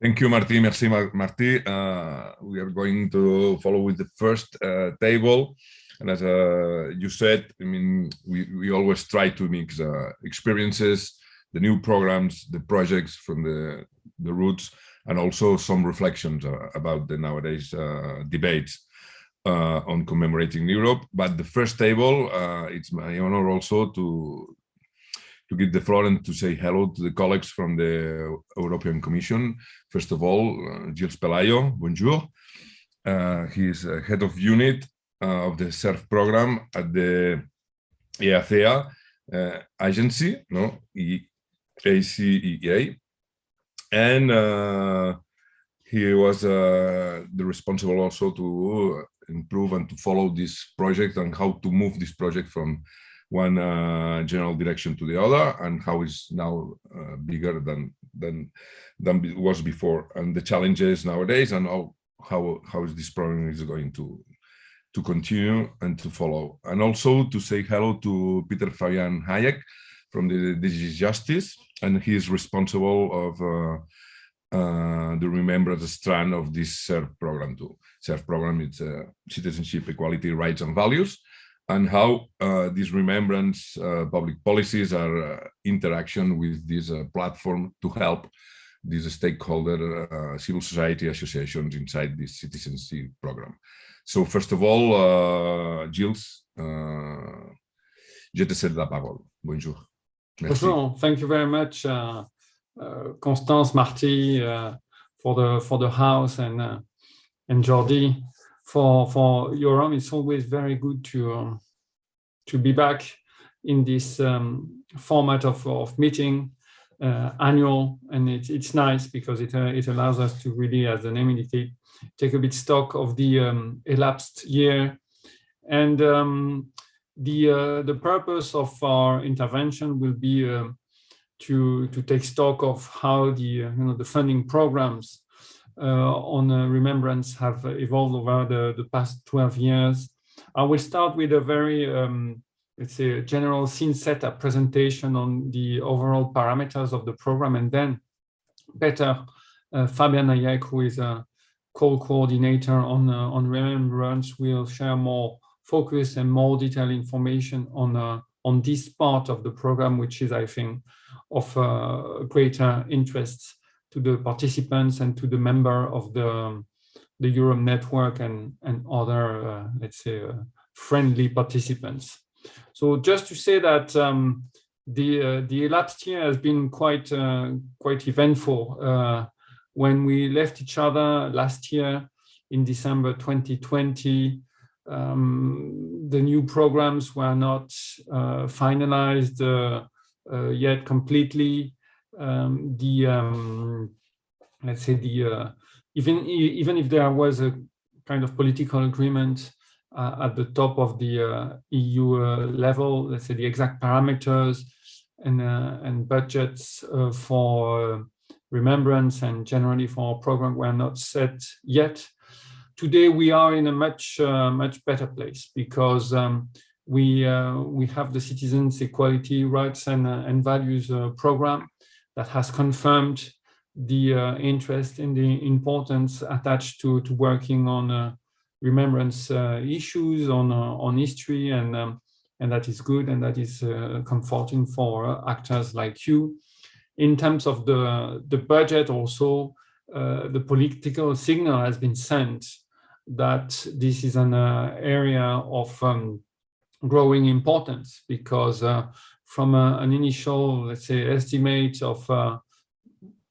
Thank you, Martí. Merci, Martí. Uh, we are going to follow with the first uh, table. And as uh, you said, I mean, we, we always try to mix uh, experiences, the new programs, the projects from the, the roots, and also some reflections uh, about the nowadays uh, debates on commemorating Europe. But the first table, it's my honor also to to give the floor and to say hello to the colleagues from the European Commission. First of all, uh, Gilles Pelayo, bonjour. Uh, he is head of unit uh, of the CERV program at the EACEA uh, agency, no, ACEA, and uh, he was uh, the responsible also to improve and to follow this project and how to move this project from one uh, general direction to the other and how is now uh, bigger than than than it was before. And the challenges nowadays and how how how is this program is going to to continue and to follow. And also to say hello to Peter Fabian Hayek from the DG Justice and he is responsible of uh, uh, the remembrance strand of this program too. CERV program is uh, citizenship, equality, rights and values and how uh, these remembrance uh, public policies are uh, interaction with this uh, platform to help these stakeholder uh, civil society associations inside this citizenship program. So first of all, uh, Gilles, je te cède la parole. Bonjour. Merci. Bonjour. Thank you very much, Constance, Martí, for the for the house and and Jordi for for Yoram. It's always very good to um, to be back in this um, format of, of meeting uh, annual and it's it's nice because it uh, it allows us to really as the name indicates take a bit stock of the um, elapsed year and um, the uh, the purpose of our intervention will be uh, to to take stock of how the uh, you know the funding programs on uh, remembrance have evolved over the, the past 12 years. I will start with a very, um, let's say, general scene setup presentation on the overall parameters of the program, and then better uh, Fabian Hayek, who is a co-coordinator on uh, on remembrance, will share more focus and more detailed information on uh, on this part of the program, which is, I think, of uh, greater interest to the participants and to the member of the the Euro network and and other uh, let's say uh, friendly participants. So just to say that um, the uh, the elapsed year has been quite uh, quite eventful. Uh, when we left each other last year in December 2020, um, the new programs were not uh, finalized yet completely um, the um, let's say the uh, even even if there was a kind of political agreement uh, at the top of the uh, EU uh, level, let's say the exact parameters and uh, and budgets uh, for remembrance and generally for our program were not set yet. Today we are in a much much better place because um, we we have the citizens equality rights and and values program that has confirmed the uh, interest in the importance attached to, to working on uh, remembrance uh, issues, on, uh, on history, and, um, and that is good and that is uh, comforting for actors like you. In terms of the, the budget also, the political signal has been sent that this is an area of um, growing importance because uh, from a, an initial, let's say, estimate of uh,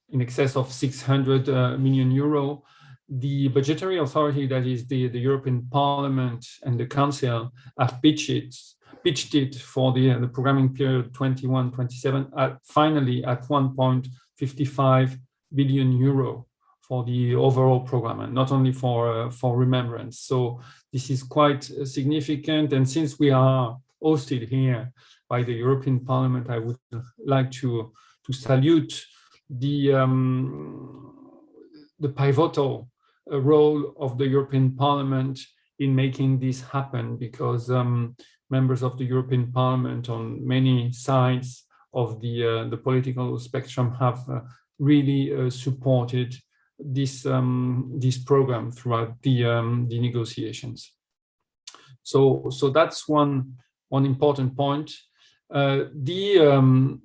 in excess of 600 uh, million euro, the budgetary authority, that is the, the European Parliament and the Council, have pitched it, pitched it for the, uh, the programming period 21-27 at finally at 1.55 billion euro for the overall program and not only for uh, for remembrance. So this is quite significant and since we are hosted here by the European Parliament, I would like to, to salute the, um, the pivotal uh, role of the European Parliament in making this happen because um, members of the European Parliament on many sides of the uh, the political spectrum have uh, really uh, supported this um, this program throughout the um, the negotiations. So so that's one one important point. Uh, the um,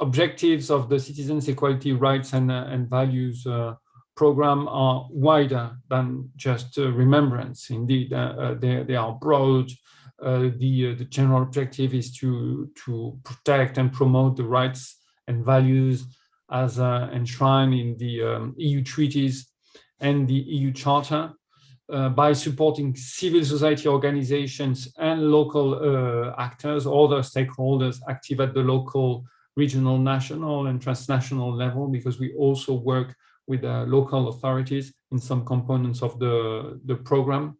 objectives of the citizens equality rights and uh, and values uh, program are wider than just uh, remembrance. Indeed, uh, they they are broad. the the general objective is to to protect and promote the rights and values as enshrined in the um, EU treaties and the EU Charter uh, by supporting civil society organizations and local uh, actors, other stakeholders active at the local, regional, national and transnational level, because we also work with uh, local authorities in some components of the, the program.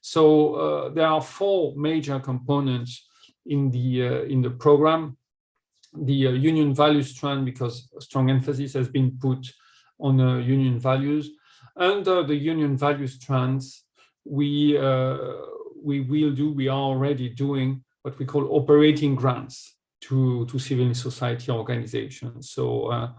So uh, there are four major components in the, uh, in the program. The uh, union values strand, because strong emphasis has been put on union values under the union value strands, we, uh, we will do, we are already doing what we call operating grants to, to civil society organizations. So uh,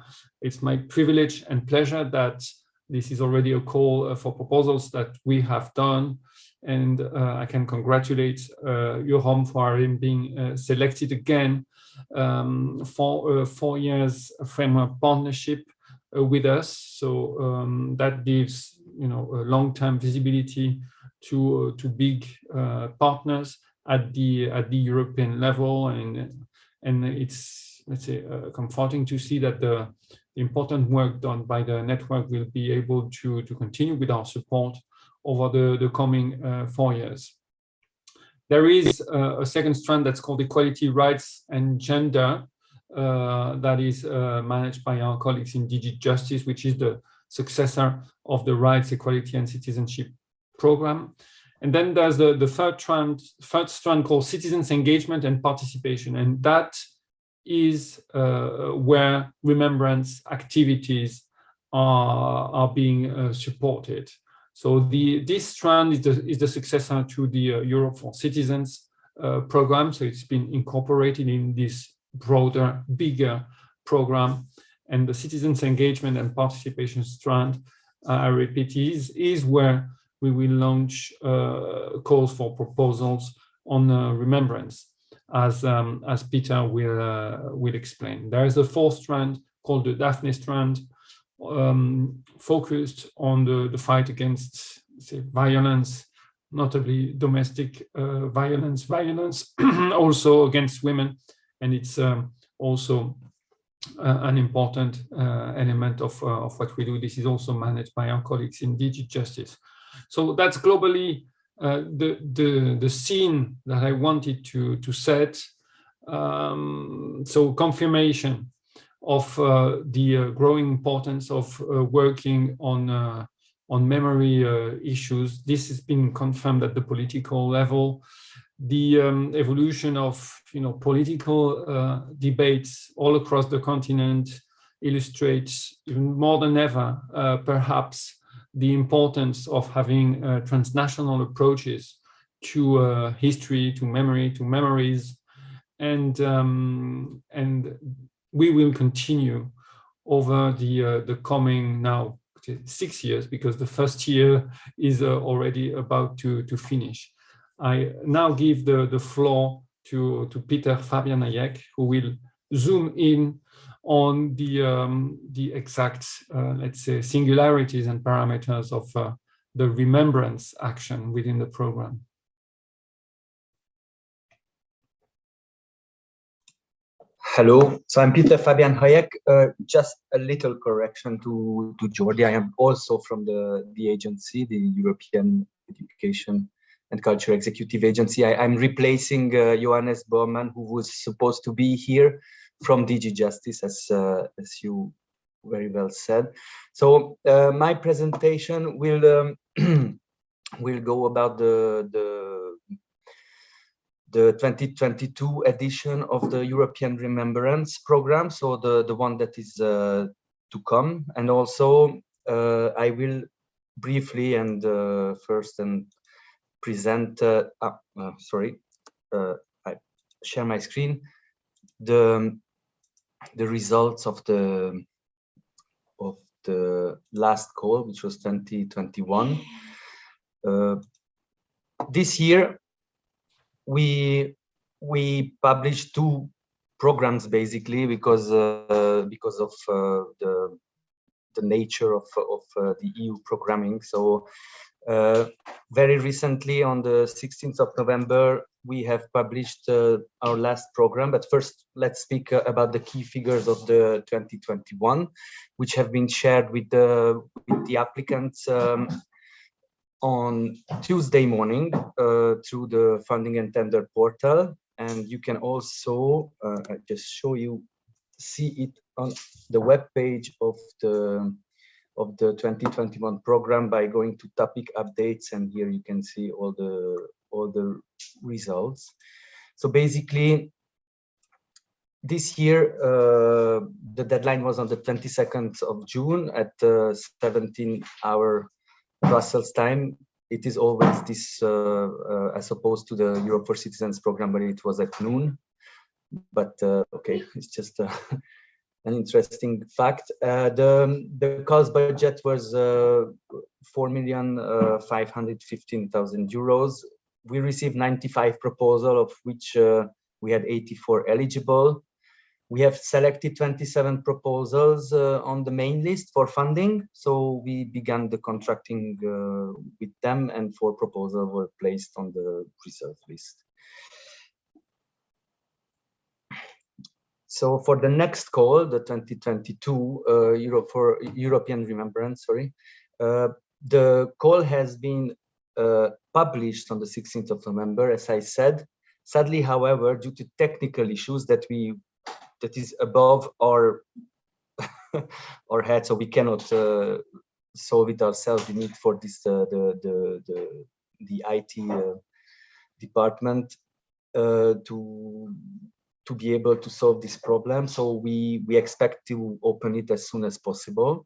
it's my privilege and pleasure that this is already a call uh, for proposals that we have done. And uh, I can congratulate uh, Eurom for him being uh, selected again um, for a four years framework partnership with us. So um, that gives you know a long-term visibility to uh, to big uh, partners at the at the European level, and and it's let's say comforting to see that the important work done by the network will be able to to continue with our support over the the coming four years. There is a second strand that's called equality, rights, and gender, uh, that is uh, managed by our colleagues in DG Justice, which is the successor of the Rights, Equality and Citizenship program. And then there's the, the third, strand, third strand called citizens engagement and participation. And that is uh, where remembrance activities are, are being uh, supported. So the this strand is the, is the successor to the uh, Europe for Citizens uh, program. So it's been incorporated in this broader, bigger program. And the citizens engagement and participation strand, uh, I repeat, is, is where we will launch uh, calls for proposals on uh, remembrance, as, um, as Peter will, uh, will explain. There is a fourth strand called the Daphne strand, um, focused on the, the fight against say, violence, notably domestic uh, violence, violence also against women and it's um, also uh, an important uh, element of, uh, of what we do. This is also managed by our colleagues in DG Justice. So that's globally uh, the, the, the scene that I wanted to, to set. Um, so confirmation of uh, the uh, growing importance of working on on memory issues. This has been confirmed at the political level the um, evolution of you know political uh, debates all across the continent illustrates even more than ever uh, perhaps the importance of having uh, transnational approaches to uh, history to memory to memories. And um, and we will continue over the uh, the coming now six years because the first year is uh, already about to to finish I now give the, the floor to, to Peter Fabian Hayek, who will zoom in on the, um, the exact, uh, let's say, singularities and parameters of uh, the remembrance action within the program. Hello, so I'm Peter Fabian Hayek. Uh, just a little correction to, to Jordi. I am also from the, the agency, the European Education and Culture Executive Agency. I, am replacing uh, Johannes Bormann, who was supposed to be here from DG Justice, as, uh, as you very well said. So uh, my presentation will um, will go about the, the the 2022 edition of the European Remembrance Program, so the, the one that is uh, to come. And also, uh, I will briefly and uh, first and present, uh, ah, uh, sorry, uh, I share my screen, the, the results of the of the last call, which was 2021. Uh, this year, we we published two programs basically because uh, because of the the nature of of uh, the EU programming. So uh, very recently, on the 16th of November, we have published uh, our last program. But first, let's speak uh, about the key figures of the 2021, which have been shared with the with the applicants um, on Tuesday morning uh, through the funding and tender portal. And you can also uh, just show you, see it on the web page of the of the 2021 program by going to topic updates and here you can see all the all the results. So basically this year uh, the deadline was on the 22nd of june at uh, 17 hour brussels time. It is always this uh, uh as opposed to the europe for citizens program where it was at noon. But uh, okay it's just uh, an interesting fact. Uh, the the cost budget was uh, four million uh, euros. We received 95 proposals, of which uh, we had 84 eligible. We have selected 27 proposals uh, on the main list for funding. So we began the contracting uh, with them and four proposals were placed on the reserve list. So for the next call, the 2022 uh, Euro for European Remembrance, sorry, uh, the call has been uh, published on the 16th of November, as I said. Sadly, however, due to technical issues that we that is above our our head, so we cannot uh, solve it ourselves. We need for this uh, the the the the IT uh, department to to be able to solve this problem. So we, we expect to open it as soon as possible.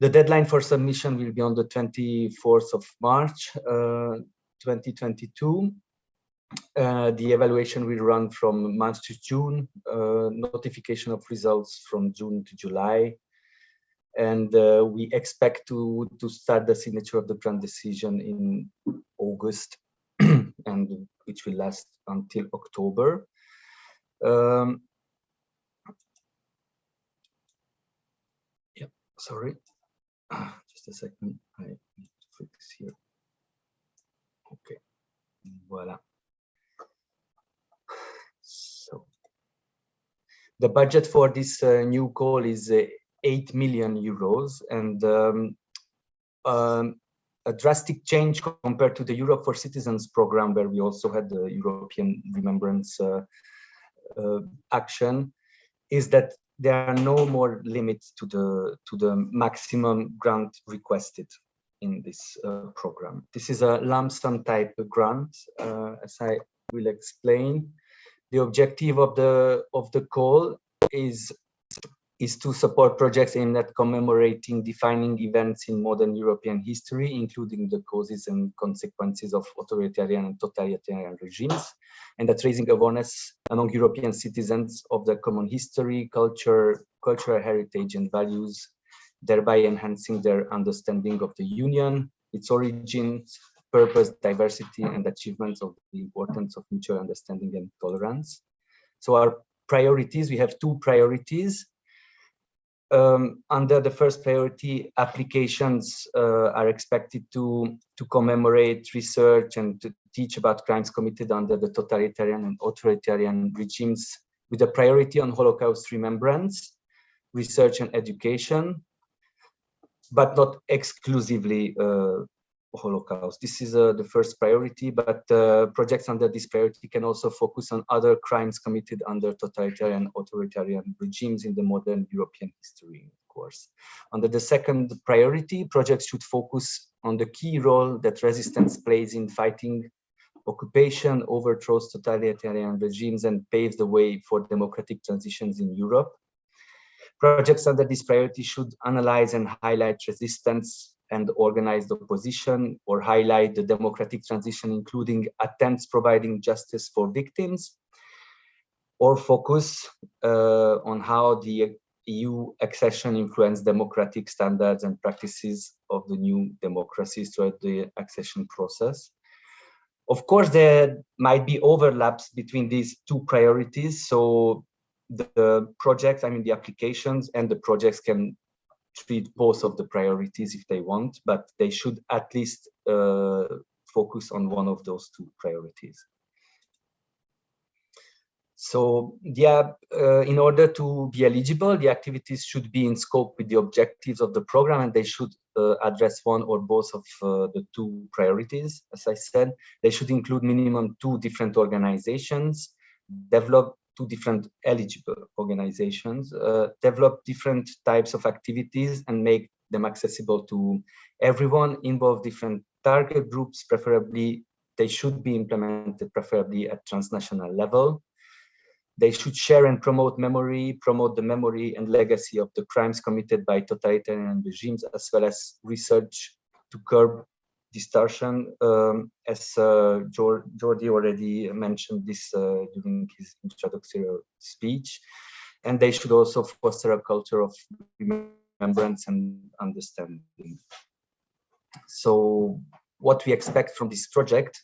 The deadline for submission will be on the 24th of March, uh, 2022. Uh, the evaluation will run from March to June, uh, notification of results from June to July. And uh, we expect to, to start the signature of the grant decision in August, and which will last until October. Um, yeah, sorry. Just a second. I need to fix here. Okay. Voila. So the budget for this uh, new call is uh, 8 million euros and um, um, a drastic change compared to the Europe for Citizens program, where we also had the European Remembrance uh, action is that there are no more limits to the to the maximum grant requested in this uh, program. This is a lump sum type grant, uh, as I will explain. The objective of the of the call is is to support projects aimed at commemorating defining events in modern European history, including the causes and consequences of authoritarian and totalitarian regimes, and that raising awareness among European citizens of the common history, culture, cultural heritage and values, thereby enhancing their understanding of the Union, its origins, purpose, diversity, and achievements of the importance of mutual understanding and tolerance. So our priorities, we have two priorities um, under the first priority, applications uh, are expected to, to commemorate research and to teach about crimes committed under the totalitarian and authoritarian regimes with a priority on Holocaust remembrance, research and education, but not exclusively uh, Holocaust. This is uh, the first priority, but uh, projects under this priority can also focus on other crimes committed under totalitarian authoritarian regimes in the modern European history, of course. Under the second priority, projects should focus on the key role that resistance plays in fighting occupation, overthrows totalitarian regimes, and paves the way for democratic transitions in Europe. Projects under this priority should analyze and highlight resistance and organized opposition or highlight the democratic transition, including attempts providing justice for victims. or focus uh, on how the EU accession influenced democratic standards and practices of the new democracies throughout the accession process. Of course, there might be overlaps between these two priorities. So the, the projects, I mean, the applications and the projects can treat both of the priorities if they want, but they should at least uh, focus on one of those two priorities. So yeah, uh, in order to be eligible, the activities should be in scope with the objectives of the program and they should uh, address one or both of uh, the two priorities. As I said, they should include minimum two different organizations, develop two different eligible organizations, uh, develop different types of activities and make them accessible to everyone, involve different target groups, preferably they should be implemented preferably at transnational level. They should share and promote memory, promote the memory and legacy of the crimes committed by totalitarian regimes, as well as research to curb distortion, um, as uh, Jordi already mentioned this uh, during his introductory speech. And they should also foster a culture of remembrance and understanding. So what we expect from this project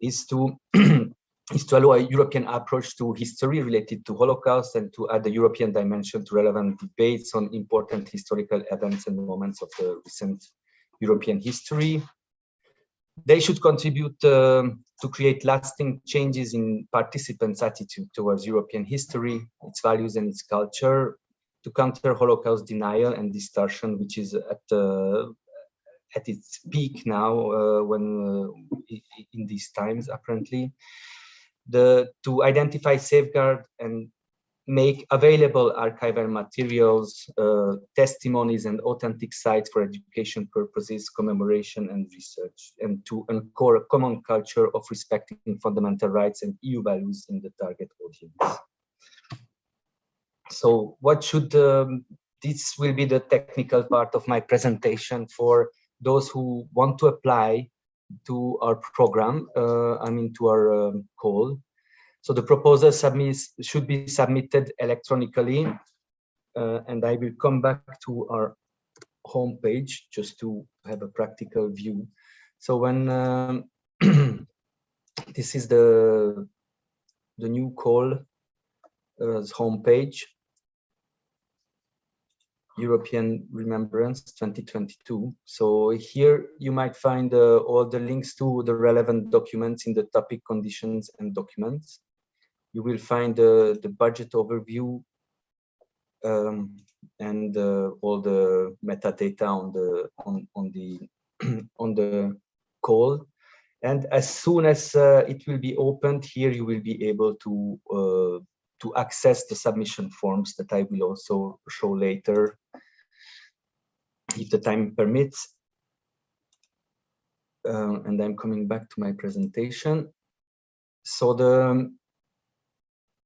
is to is to allow a European approach to history related to Holocaust and to add a European dimension to relevant debates on important historical events and moments of the recent European history. They should contribute um, to create lasting changes in participants' attitude towards European history, its values and its culture, to counter Holocaust denial and distortion, which is at uh, at its peak now uh, when uh, in these times apparently. The to identify, safeguard, and make available archival materials, uh, testimonies, and authentic sites for education purposes, commemoration, and research, and to anchor a common culture of respecting fundamental rights and EU values in the target audience. So what should, um, this will be the technical part of my presentation for those who want to apply to our program, uh, I mean to our um, call. So the proposal submits, should be submitted electronically, uh, and I will come back to our homepage just to have a practical view. So when um, this is the the new call uh, homepage, European Remembrance 2022. So here you might find uh, all the links to the relevant documents in the topic conditions and documents. You will find uh, the budget overview um, and uh, all the metadata on the on on the on the call. And as soon as uh, it will be opened here, you will be able to uh, to access the submission forms that I will also show later if the time permits. Uh, and I'm coming back to my presentation. So the,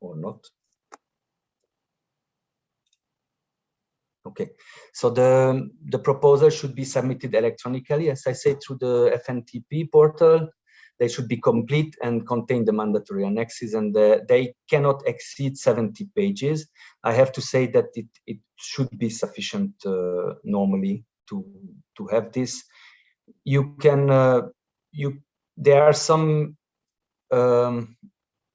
or not. Okay, so the, the proposal should be submitted electronically, as I said, through the FNTP portal they should be complete and contain the mandatory annexes and the, they cannot exceed 70 pages. I have to say that it, it should be sufficient uh, normally to, to have this. You can, uh, you, there are some, um,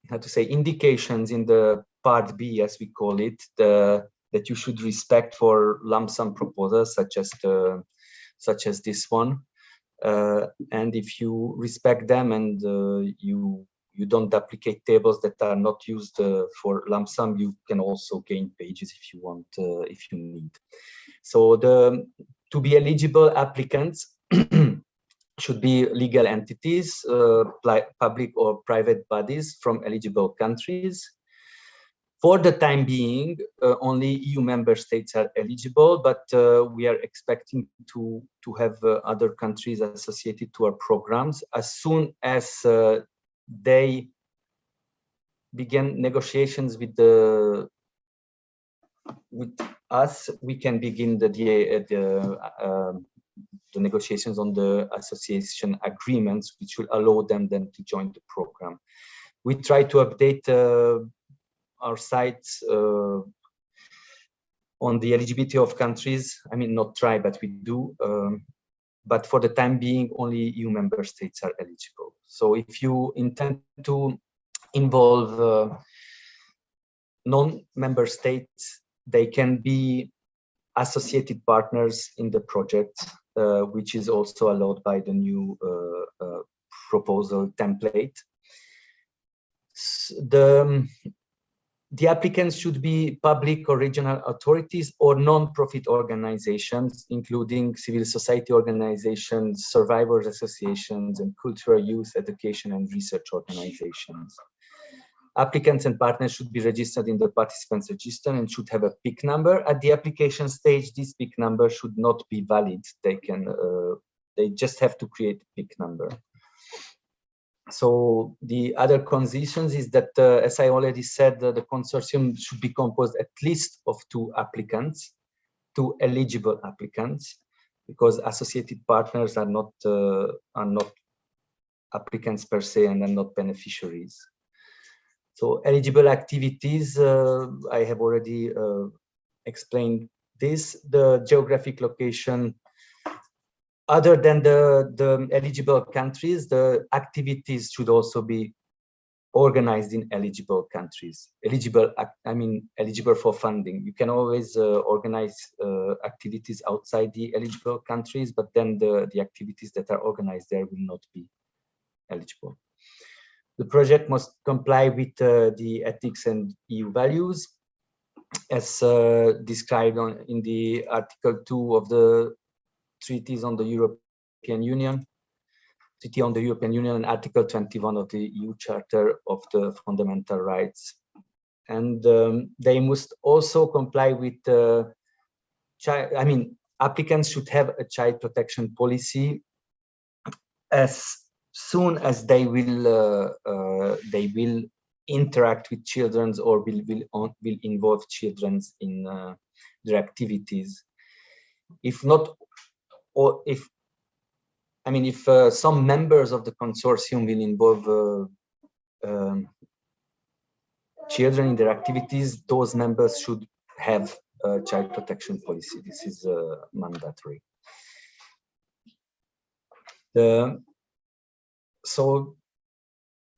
how to say, indications in the part B, as we call it, the, that you should respect for lump sum proposals such as the, such as this one. Uh, and if you respect them and uh, you you don't duplicate tables that are not used uh, for lump sum, you can also gain pages if you want, if you need. So the to be eligible applicants should be legal entities, uh, public or private bodies from eligible countries. For the time being, uh, only EU member states are eligible, but uh, we are expecting to, to have uh, other countries associated to our programs as soon as uh, they begin negotiations with the with us, we can begin the the, the, negotiations on the association agreements, which will allow them then to join the program. We try to update uh, our site uh, on the eligibility of countries. I mean, not try, but we do. Um, but for the time being, only EU member states are eligible. So if you intend to involve uh, non-member states, they can be associated partners in the project, uh, which is also allowed by the new uh, uh proposal template. The, um, the applicants should be public or regional authorities or non-profit organizations, including civil society organizations, survivors associations, and cultural youth education and research organizations. Applicants and partners should be registered in the participants register and should have a PIC number. At the application stage, this PIC number should not be valid. They can, uh, they just have to create a PIC number so the other conditions is that, uh, as I already said, uh, the consortium should be composed at least of two applicants, two eligible applicants, because associated partners are not uh, are not applicants per se and are not beneficiaries. So eligible activities, uh, I have already uh, explained this. The geographic location other than the, the eligible countries, the activities should also be organized in eligible countries. Eligible, I mean, eligible for funding. You can always uh, organize uh, activities outside the eligible countries, but then the, the activities that are organized there will not be eligible. The project must comply with uh, the ethics and EU values as uh, described on, in the Article 2 of the treaties on the European Union, Treaty on the European Union and Article 21 of the EU Charter of the Fundamental Rights. And um, they must also comply with, uh, child, I mean, applicants should have a child protection policy as soon as they will uh, uh, they will interact with children or will will, will involve children in uh, their activities. If not or if I mean, if uh, some members of the consortium will involve uh, um, children in their activities, those members should have a child protection policy. This is uh, mandatory. The, so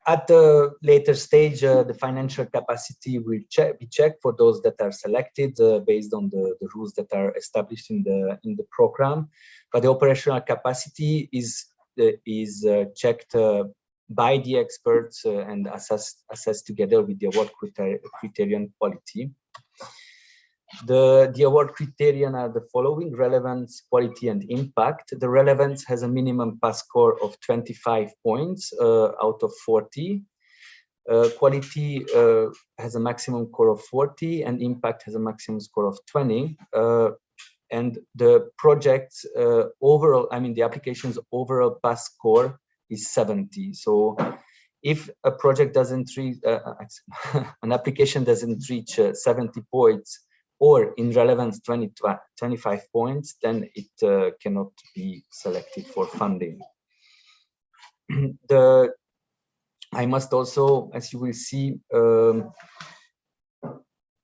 at the later stage, uh, the financial capacity will check, be checked for those that are selected uh, based on the, the rules that are established in the in the program. But the operational capacity is uh, is uh, checked uh, by the experts uh, and assessed assessed together with the award criterion quality. The, the award criterion are the following, relevance, quality, and impact. The relevance has a minimum pass score of 25 points uh, out of 40. Uh, quality uh, has a maximum score of 40 and impact has a maximum score of 20. Uh, and the project's uh, overall, I mean, the application's overall pass score is 70. So if a project doesn't reach, uh, an application doesn't reach 70 points, or in relevance 20, 25 points, then it uh, cannot be selected for funding. the I must also, as you will see, um,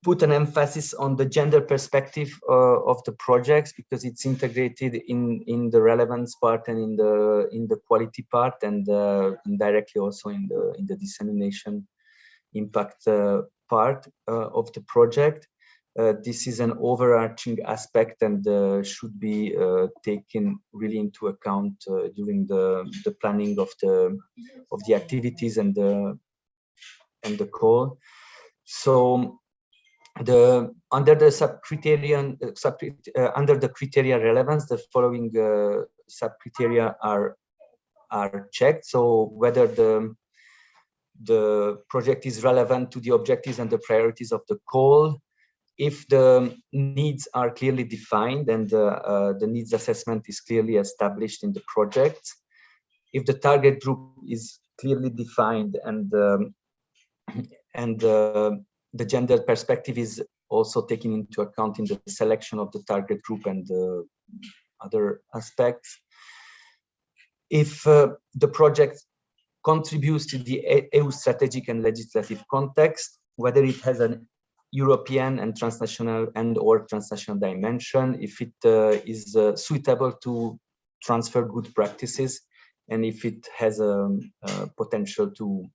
put an emphasis on the gender perspective uh, of the projects because it's integrated in in the relevance part and in the in the quality part and uh, also in the in the dissemination impact uh, part uh, of the project this is an overarching aspect and uh, should be uh, taken really into account uh, during the, the planning of the of the activities and the and the call. So the under the sub uh, under the criteria relevance, the following sub criteria are are checked. So whether the the project is relevant to the objectives and the priorities of the call, if the needs are clearly defined and the, uh, the needs assessment is clearly established in the project, if the target group is clearly defined and um, and uh, the gender perspective is also taken into account in the selection of the target group and the other aspects. If uh, the project contributes to the EU strategic and legislative context, whether it has an European and transnational and or transnational dimension, if it uh, is uh, suitable to transfer good practices, and if it has a, a potential to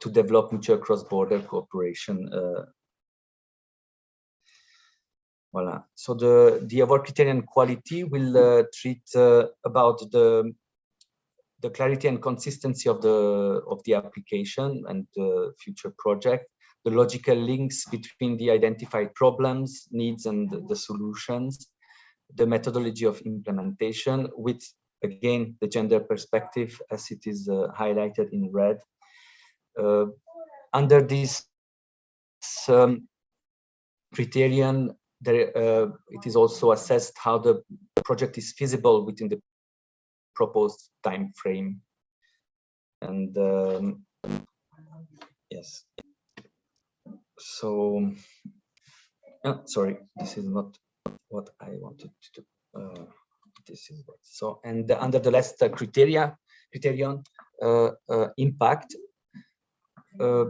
to develop mutual cross-border cooperation. Uh, voila. So the the award criterion quality will uh, treat uh, about the the clarity and consistency of the of the application and the future project the logical links between the identified problems, needs, and the solutions, the methodology of implementation with, again, the gender perspective as it is uh, highlighted in red. Uh, under this um, criterion, there, uh, it is also assessed how the project is feasible within the proposed time frame. And um, yes, so oh, sorry this is not what i wanted to uh, this is what so and under the last uh, criteria criterion uh, uh impact uh,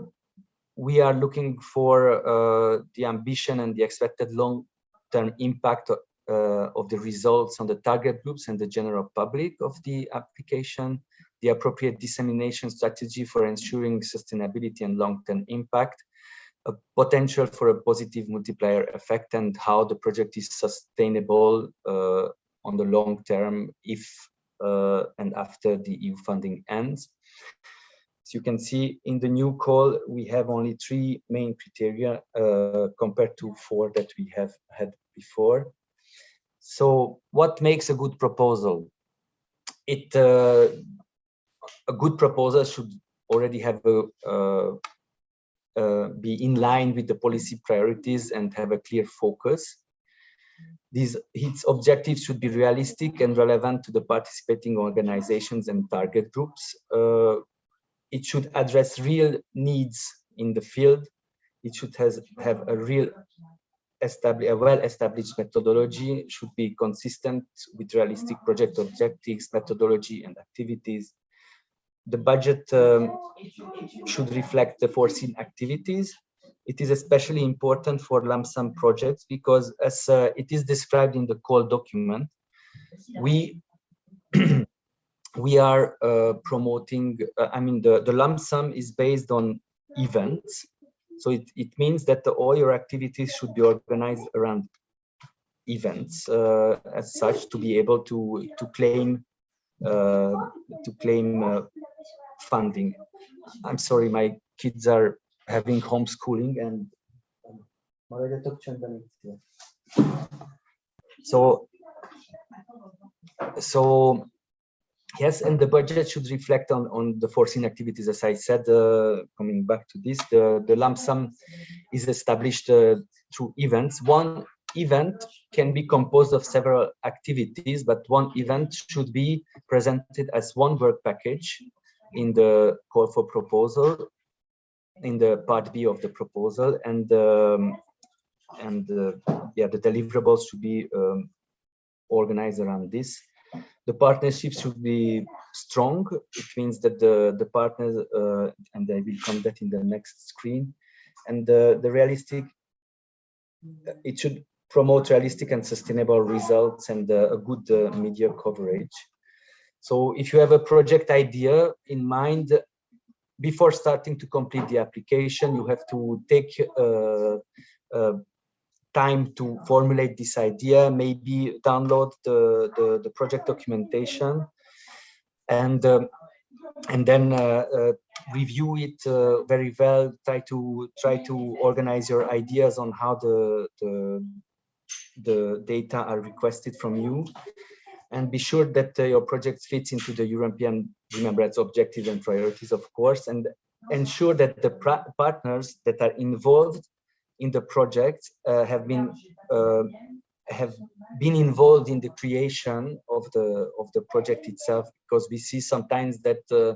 we are looking for uh, the ambition and the expected long-term impact of the results on the target groups and the general public of the application the appropriate dissemination strategy for ensuring sustainability and long-term impact a potential for a positive multiplier effect and how the project is sustainable uh, on the long term if uh, and after the EU funding ends. As you can see in the new call, we have only three main criteria uh, compared to four that we have had before. So what makes a good proposal? It uh, A good proposal should already have a, a uh, be in line with the policy priorities and have a clear focus. These its objectives should be realistic and relevant to the participating organizations and target groups. Uh, it should address real needs in the field. It should has, have a real a well-established methodology, should be consistent with realistic project objectives, methodology, and activities the budget um, should reflect the foreseen activities. It is especially important for lump sum projects because as uh, it is described in the call document, we we are uh, promoting, uh, I mean, the, the lump sum is based on events. So it, it means that the, all your activities should be organized around events uh, as such to be able to, to claim uh, to claim uh, funding. I'm sorry, my kids are having homeschooling and so so yes and the budget should reflect on on the foreseen activities. As i said uh, coming back to this the the lump sum is established uh, through events. One event can be composed of several activities, but one event should be presented as one work package in the call for proposal, in the part B of the proposal, and um, and uh, yeah, the deliverables should be um, organized around this. The partnership should be strong. It means that the the partners, uh, and I will come that in the next screen, and the the realistic. It should promote realistic and sustainable results and uh, a good uh, media coverage. So if you have a project idea in mind, before starting to complete the application, you have to take uh, uh, time to formulate this idea, maybe download the, the, the project documentation and um, and then uh, uh, review it uh, very well. Try to try to organize your ideas on how the the the data are requested from you and be sure that uh, your project fits into the European rights objectives and priorities, of course, and ensure that the partners that are involved in the project uh, have been uh, have been involved in the creation of the of the project itself because we see sometimes that uh,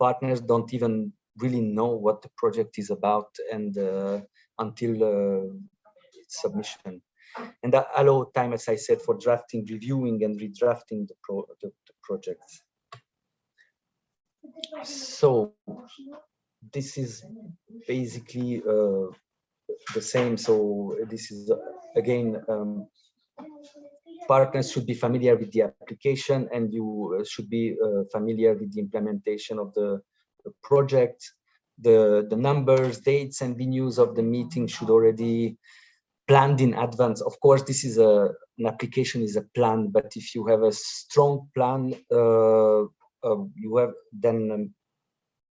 partners don't even really know what the project is about and uh, until uh, submission and that allow time, as I said, for drafting, reviewing, and redrafting the, pro the, the projects. So this is basically uh, the same. So this is again, um, partners should be familiar with the application and you uh, should be uh, familiar with the implementation of the, the project. The, the numbers, dates and venues of the meeting should already planned in advance. Of course, this is a an application is a plan, but if you have a strong plan, uh, uh, you have then um,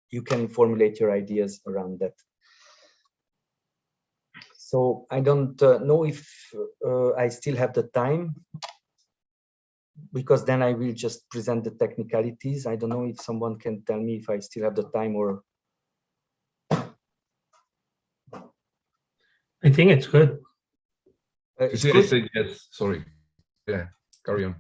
you can formulate your ideas around that. So I don't uh, know if uh, I still have the time because then I will just present the technicalities. I don't know if someone can tell me if I still have the time or. I think it's good. Uh, You it's see, I good? said yes, sorry. Yeah, carry on.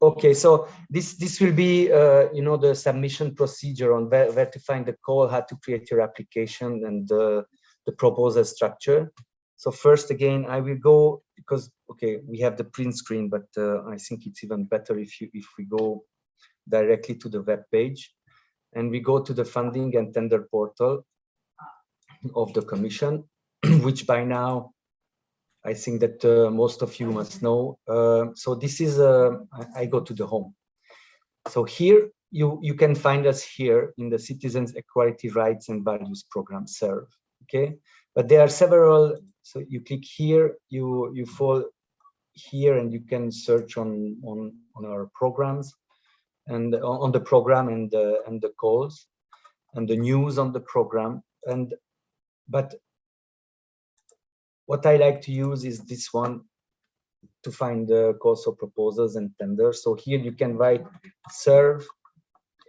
Okay, so this this will be uh, you know the submission procedure on where, where to find the call, how to create your application, and the the proposal structure. So first, again, I will go because okay, we have the print screen, but uh, I think it's even better if you if we go directly to the web page, and we go to the funding and tender portal of the Commission, which by now I think that uh, most of you must know. Uh, so this is, uh, I, I go to the home. So here you, you can find us here in the Citizens Equality Rights and Values Program CERV. Okay, but there are several. So you click here, you you fall here, and you can search on on on our programs and on the program and the and the calls and the news on the program and but what I like to use is this one to find the calls for proposals and tenders. So here you can write CERV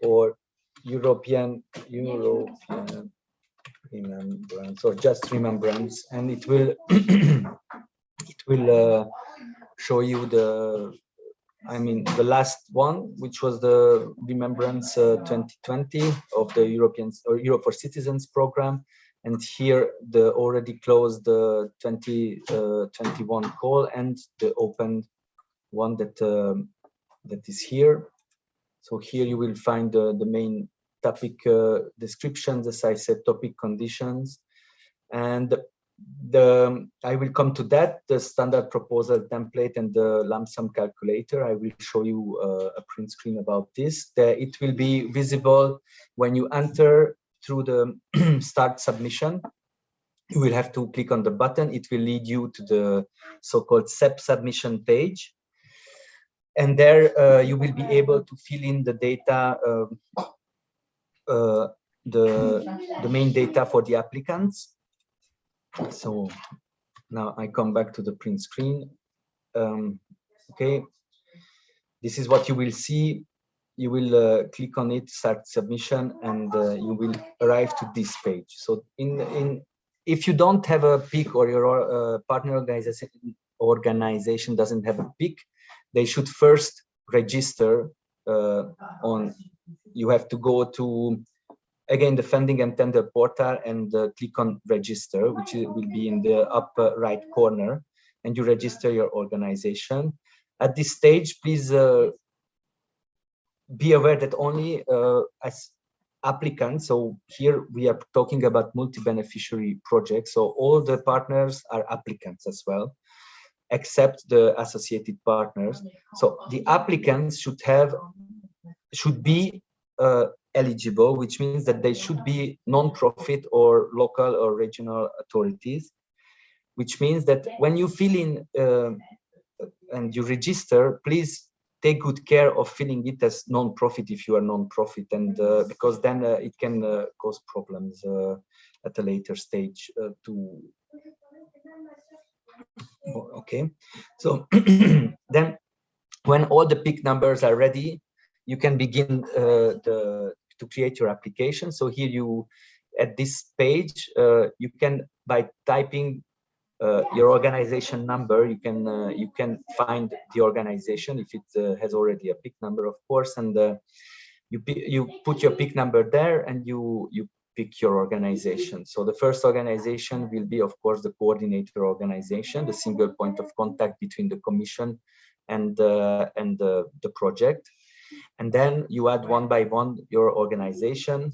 or European European remembrance or just remembrance, and it will it will uh, show you the I mean the last one, which was the remembrance uh, 2020 of the Europeans or Europe for Citizens program and here the already closed the 2021 call and the open one that um, that is here. So here you will find the, the main topic uh, descriptions as i said topic conditions. And the i will come to that the standard proposal template and the lump sum calculator. I will show you uh, a print screen about this. The, it will be visible when you enter through the start submission, you will have to click on the button. It will lead you to the so-called SEP submission page. And there uh, you will be able to fill in the data, um, uh, the, the main data for the applicants. So now I come back to the print screen. Um, okay, this is what you will see you will uh, click on it, start submission, and uh, you will arrive to this page. So in, in if you don't have a PIC or your uh, partner organization, organization doesn't have a PIC, they should first register uh, on, you have to go to, again, the funding and tender portal and uh, click on register, which will be in the upper right corner, and you register your organization. At this stage, please uh, be aware that only uh, as applicants, so here we are talking about multi-beneficiary projects, so all the partners are applicants as well, except the associated partners. So the applicants should have, should be uh, eligible, which means that they should be non-profit or local or regional authorities, which means that when you fill in uh, and you register, please take good care of filling it as non-profit if you are non-profit and uh, because then uh, it can uh, cause problems uh, at a later stage uh, to okay. So then when all the PIC numbers are ready you can begin uh, the to create your application. So here you at this page you can by typing uh, your organization number you can uh, you can find the organization if it uh, has already a PIC number of course and uh, you you put your pick number there and you you pick your organization. So the first organization will be of course the coordinator organization the single point of contact between the commission and uh, and the, the project. And then you add one by one your organization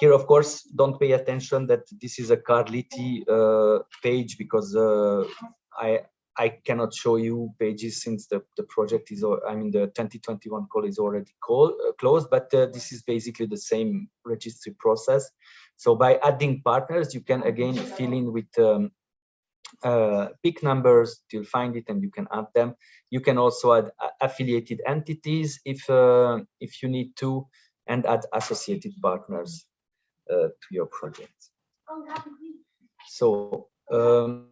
here, of course, don't pay attention that this is a Carliti uh, page because uh, I I cannot show you pages since the, the project is, I mean, the 2021 call is already call, uh, closed, but uh, this is basically the same registry process. So by adding partners, you can again fill in with um, uh, PIC numbers, you'll find it and you can add them. You can also add affiliated entities if, uh, if you need to, and add associated partners uh, to your project. So um,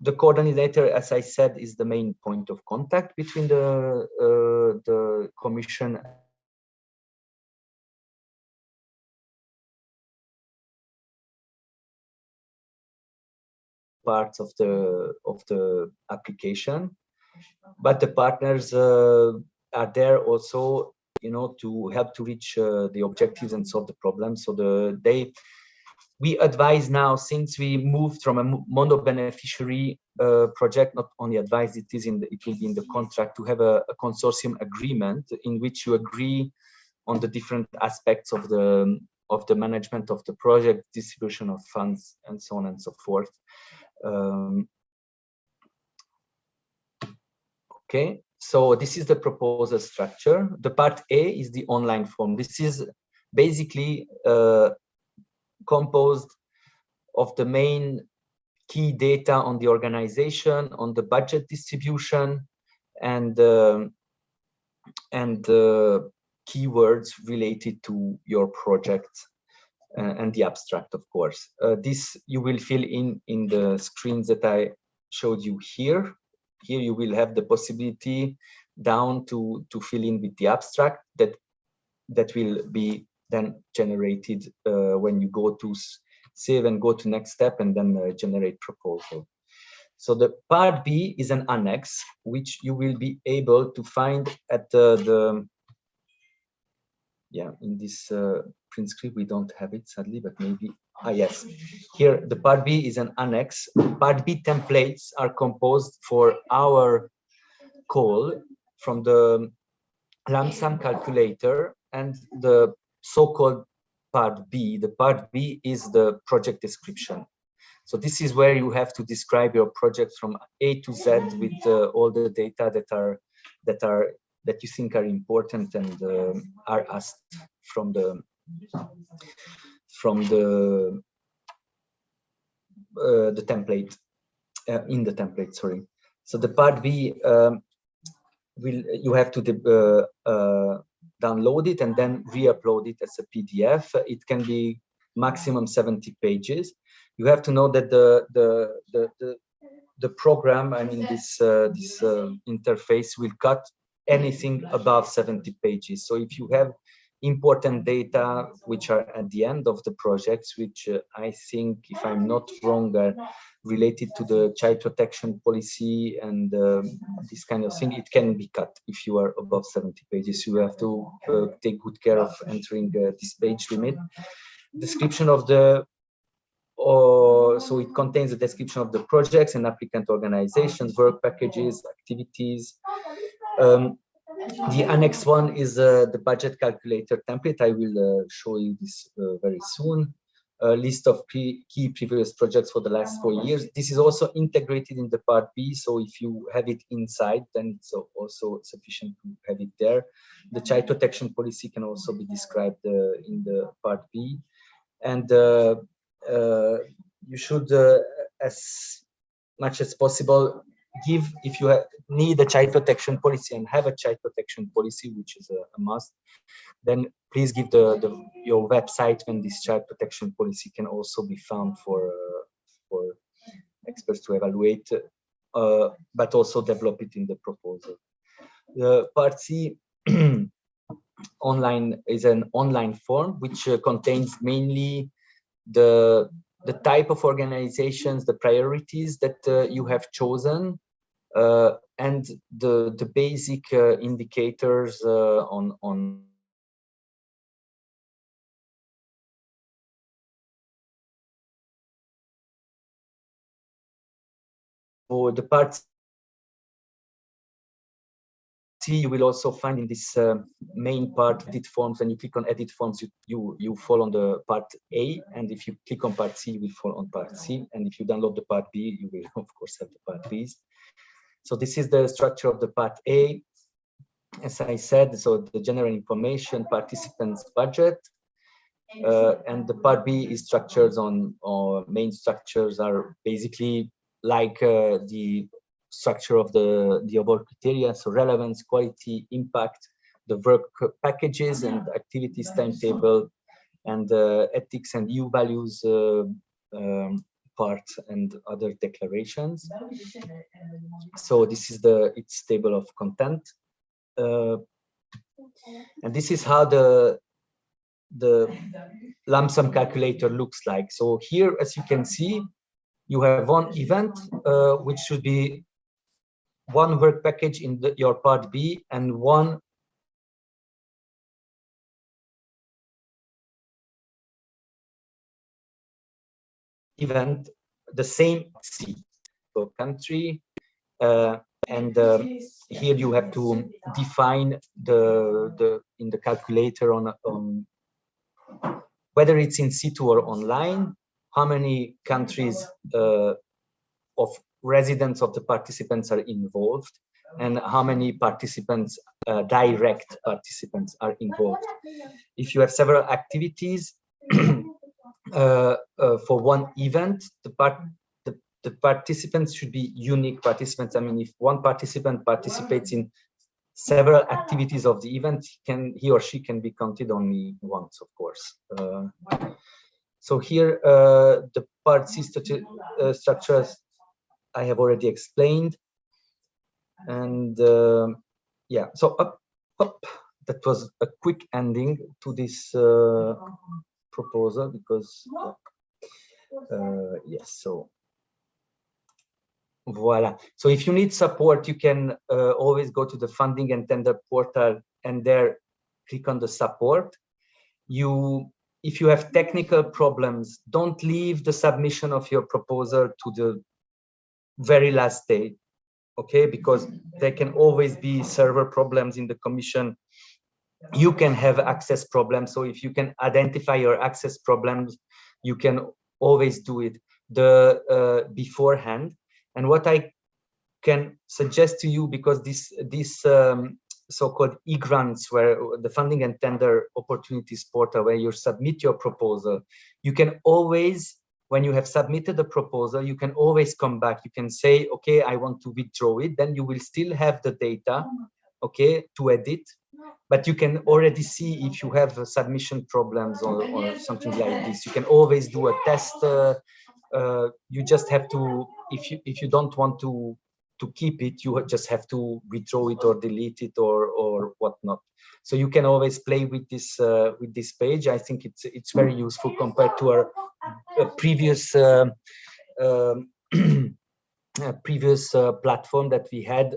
the coordinator, as I said, is the main point of contact between the uh, the commission parts of the of the application but the partners uh, are there also you know to help to reach uh, the objectives and solve the problems so the they we advise now since we moved from a mono beneficiary uh, project not only advise it is in the, it will be in the contract to have a, a, consortium agreement in which you agree on the different aspects of the of the management of the project distribution of funds and so on and so forth. Um, okay so this is the proposal structure the part a is the online form this is basically uh, composed of the main key data on the organization, on the budget distribution, and uh, and uh, keywords related to your project uh, and the abstract, of course. Uh, this you will fill in in the screens that I showed you here. Here you will have the possibility down to to fill in with the abstract that that will be then generated uh, when you go to save and go to next step and then uh, generate proposal. So the part B is an annex, which you will be able to find at the, the yeah, in this uh, print script, we don't have it sadly, but maybe, ah, yes. Here, the part B is an annex. Part B templates are composed for our call from the lump sum calculator and the so-called part B. The part B is the project description. So this is where you have to describe your project from A to Z with uh, all the data that are that are that you think are important and uh, are asked from the from the uh, the template uh, in the template. Sorry. So the part B um, will you have to uh, uh, download it and then re-upload it as a PDF. It can be maximum 70 pages. You have to know that the the the the, the program, I mean this uh, this interface will cut anything above 70 pages. So if you have important data which are at the end of the projects, which uh, I think, if I'm not wrong, are related to the child protection policy and um, this kind of thing, it can be cut if you are above 70 pages. You have to uh, take good care of entering uh, this page limit. Description of the or so it contains a description of the projects and applicant organizations, work packages, activities, um, the annex one is uh, the budget calculator template. I will uh, show you this uh, very soon. A list of key previous projects for the last four years. This is also integrated in the part B. So if you have it inside, then it's also sufficient to have it there. The child protection policy can also be described uh, in the part B. And uh, uh, you should, as much as possible, give if you need a child protection policy and have a child protection policy which is a, a must then please give the, the, your website when this child protection policy can also be found for uh, for experts to evaluate uh, but also develop it in the proposal. The part c online is an online form which uh, contains mainly the the type of organizations, the priorities that uh, you have chosen, and the the basic uh, indicators uh, on on for the parts C, you will also find in this uh, main part, edit forms, when you click on edit forms, you, you, you fall on the part A, and if you click on part C, you will fall on part C, and if you download the part B, you will of course have the part Bs. So this is the structure of the part A. As I said, so the general information, participants budget, uh, and the part B is structures on, or main structures are basically like uh, the structure of the, the above criteria, so relevance, quality, impact, the work packages and activities timetable, and uh, ethics and EU values uh, um, part and other declarations. So this is the its table of content. Uh, and this is how the the lump sum calculator looks like. So here, as you can see, you have one event, uh, which should be one work package in the, your part B and one event, the same C, so country, uh, and uh, here you have to define the the in the calculator on on whether it's in situ or online, how many countries uh, of residents of the participants are involved, and how many participants, uh, direct participants are involved. If you have several activities for one event, the, part, the, the participants should be unique participants. I mean, if one participant participates in several activities of the event he can he or she can be counted only once of course uh, so here uh, the part C uh, structures I have already explained and uh, yeah so up up that was a quick ending to this uh, proposal because uh, yes so Voila. So if you need support, you can uh, always go to the funding and tender portal and there click on the support. You, if you have technical problems, don't leave the submission of your proposal to the very last day, okay? Because there can always be server problems in the commission. You can have access problems. So if you can identify your access problems, you can always do it the uh, beforehand and what I can suggest to you, because this this um, so-called e-grants, where the funding and tender opportunities portal, where you submit your proposal, you can always, when you have submitted the proposal, you can always come back. You can say, okay, I want to withdraw it. Then you will still have the data, okay, to edit. But you can already see if you have submission problems or, or something like this. You can always do a test. Uh, uh, you just have to if you if you don't want to to keep it you just have to withdraw it or delete it or or whatnot so you can always play with this uh, with this page i think it's it's very useful compared to our uh, previous uh, um, previous uh, platform that we had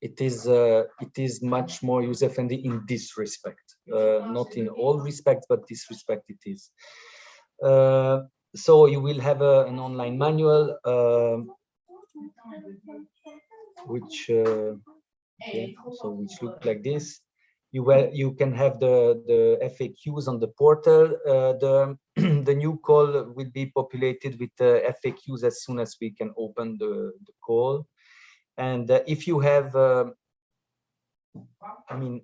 it is uh, it is much more user friendly in this respect uh, not in all respects but this respect it is. So you will have a, an online manual uh, which uh, yeah, so which look like this. You will you can have the the faqs on the portal. Uh, the the new call will be populated with the faqs as soon as we can open the, the call and uh, if you have uh, i mean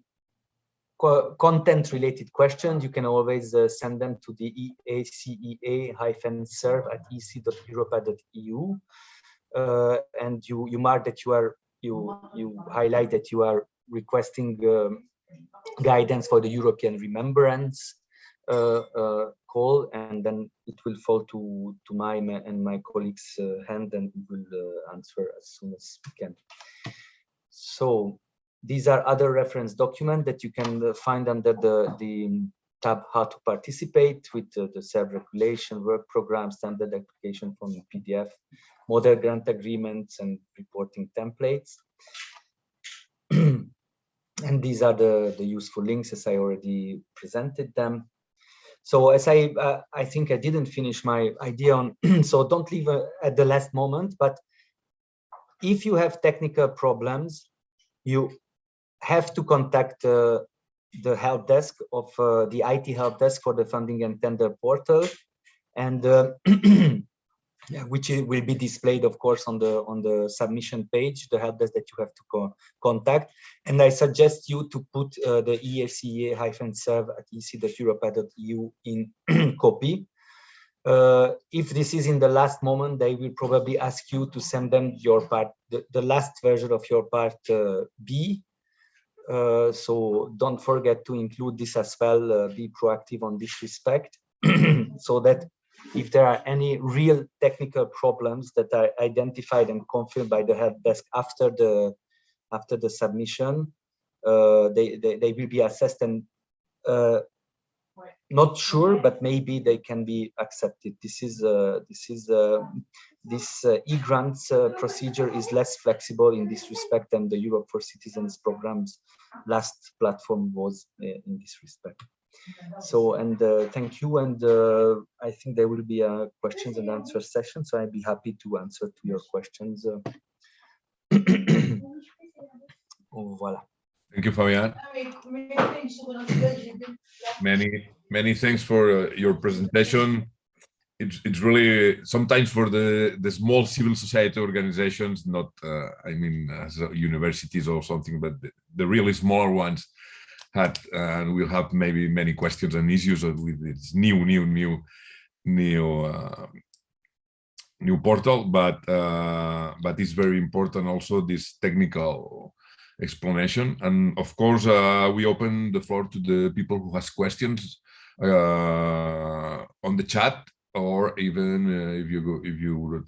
content related questions, you can always uh, send them to the EACEA-CERV at ec.europa.eu. Uh, and you, you mark that you are, you, you highlight that you are requesting um, guidance for the European Remembrance call, and then it will fall to, to my and my colleagues' uh, hand and we will uh, answer as soon as we can. So these are other reference documents that you can uh, find under the, the tab how to participate with uh, the self-regulation, work program, standard application from PDF, model grant agreements and reporting templates. and these are the, the useful links as I already presented them. So as I, uh, I think I didn't finish my idea on, so don't leave uh, at the last moment, but if you have technical problems, you have to contact the help desk of the IT help desk for the funding and tender portal. And yeah, which will be displayed, of course, on the on the submission page, the help desk that you have to co contact. And I suggest you to put uh, the EACA-serve at ec.europa.eu in copy. Uh, if this is in the last moment, they will probably ask you to send them your part, the, the last version of your part uh, B. Uh, so don't forget to include this as well, uh, be proactive on this respect, so that if there are any real technical problems that are identified and confirmed by the help desk after the after the submission, uh, they, they, they will be assessed and uh, not sure, but maybe they can be accepted. This is uh, this is uh, this uh, e-grants uh, procedure is less flexible in this respect than the Europe for Citizens program's last platform was in this respect. So, and uh, thank you. And uh, I think there will be a questions and answer session. So I'd be happy to answer to your questions. oh, voilà. Thank you, Fabian. Many, many thanks for uh, your presentation. It's, it's really sometimes for the, the small civil society organizations, not, uh, I mean, as universities or something, but the, the really smaller ones, had and we'll have maybe many questions and issues with this new new new new uh, new portal but uh, but it's very important also this technical explanation. And of course uh, we open the floor to the people who has questions uh, on the chat or even uh, if you go if you would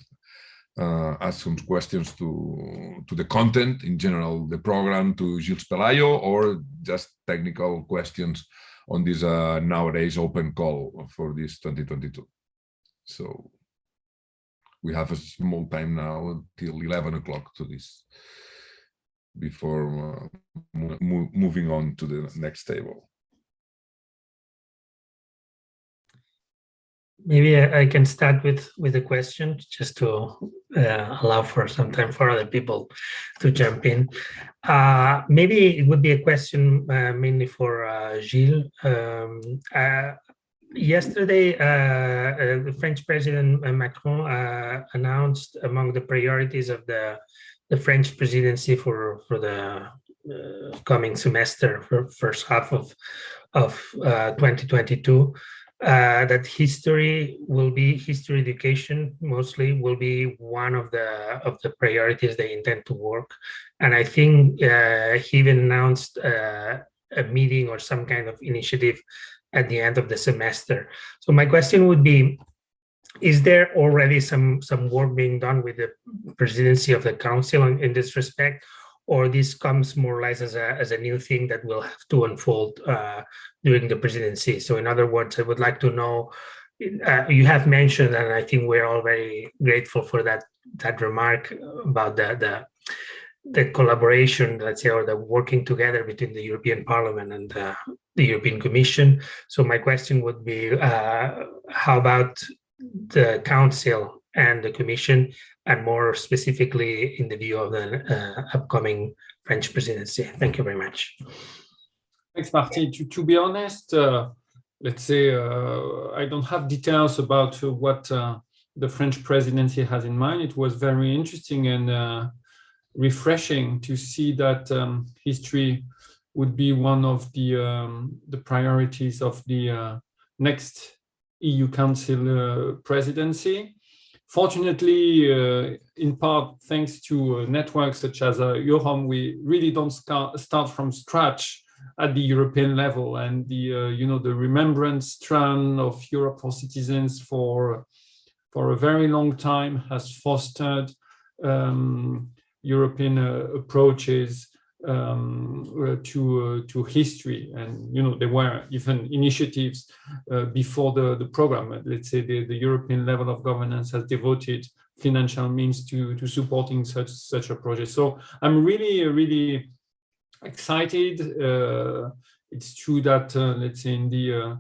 uh, ask some questions to to the content in general, the program to Gilles Pelayo, or just technical questions on this uh, nowadays open call for this 2022. So we have a small time now until 11 o'clock to this before uh, moving on to the next table. Maybe I, can start with with a question just to uh, allow for some time for other people to jump in. Uh, maybe it would be a question uh, mainly for uh, Gilles. Um, uh, yesterday, uh, the French President Macron announced among the priorities of the the French presidency for for the coming semester, for first half of of 2022 uh, that history will be history education mostly will be one of the of the priorities they intend to work. And i think uh, he even announced uh, a meeting or some kind of initiative at the end of the semester. So my question would be is there already some some work being done with the presidency of the council in, in this respect or this comes more or less as a, as a new thing that will have to unfold uh, during the presidency. So in other words, I would like to know, uh, you have mentioned, and I think we're all very grateful for that, that remark about the, the, the collaboration, let's say, or the working together between the European Parliament and the, the European Commission. So my question would be, uh, how about the Council and the Commission and more specifically in the view of the uh, upcoming French presidency. Thank you very much. Thanks, Martin. To, to be honest, uh, let's say uh, I don't have details about what uh, the French presidency has in mind. It was very interesting and uh, refreshing to see that um, history would be one of the um, the priorities of the uh, next EU Council presidency. Fortunately, uh, in part thanks to uh, networks such as uh, EUROM, we really don't start from scratch at the European level. And the uh, you know the remembrance strand of Europe for citizens for for a very long time has fostered um, European uh, approaches um, uh, to uh, to history, and you know there were even initiatives uh, before the the program. Let's say the the European level of governance has devoted financial means to to supporting such such a project. So I'm really really excited. Uh, it's true that uh, let's say in the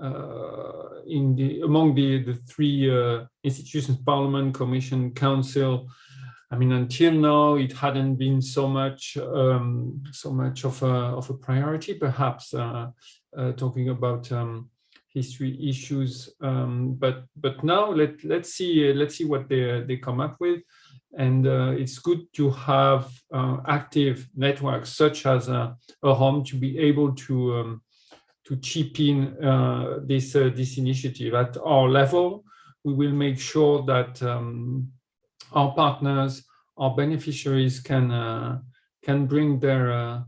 uh, in the among the the three institutions, Parliament, Commission, Council I mean, until now, it hadn't been so much, um, so much of a of a priority. Perhaps uh, uh, talking about um, history issues, um, but but now let let's see uh, let's see what they they come up with, and uh, it's good to have uh, active networks such as uh, EUROM to be able to um, to chip in this this initiative at our level. We will make sure that um, our partners, our beneficiaries can uh, can bring their uh,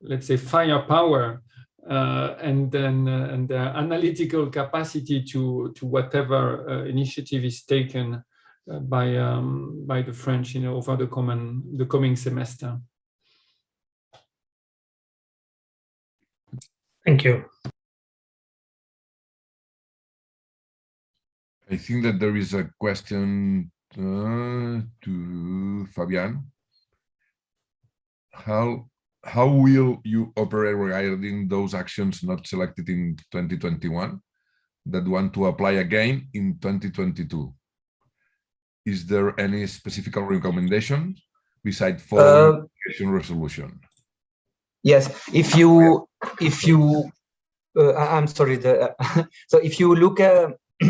let's say firepower uh, and then uh, and their analytical capacity to to whatever uh, initiative is taken uh, by um, by the French you know over the common the coming semester. Thank you. I think that there is a question uh, to Fabian. How how will you operate regarding those actions not selected in 2021 that want to apply again in 2022? Is there any specific recommendation besides following uh, resolution? Yes, if you if you uh, I'm sorry, the, so if you look at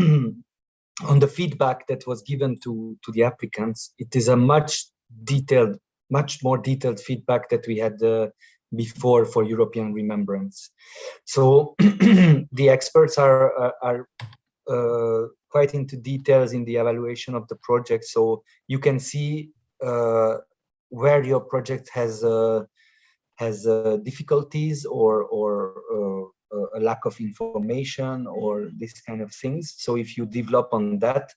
on the feedback that was given to, to the applicants, it is a much detailed, much more detailed feedback that we had uh, before for European remembrance. So the experts are, are, are uh, quite into details in the evaluation of the project. So you can see uh, where your project has uh, has uh, difficulties or or uh, a lack of information or this kind of things. So if you develop on that,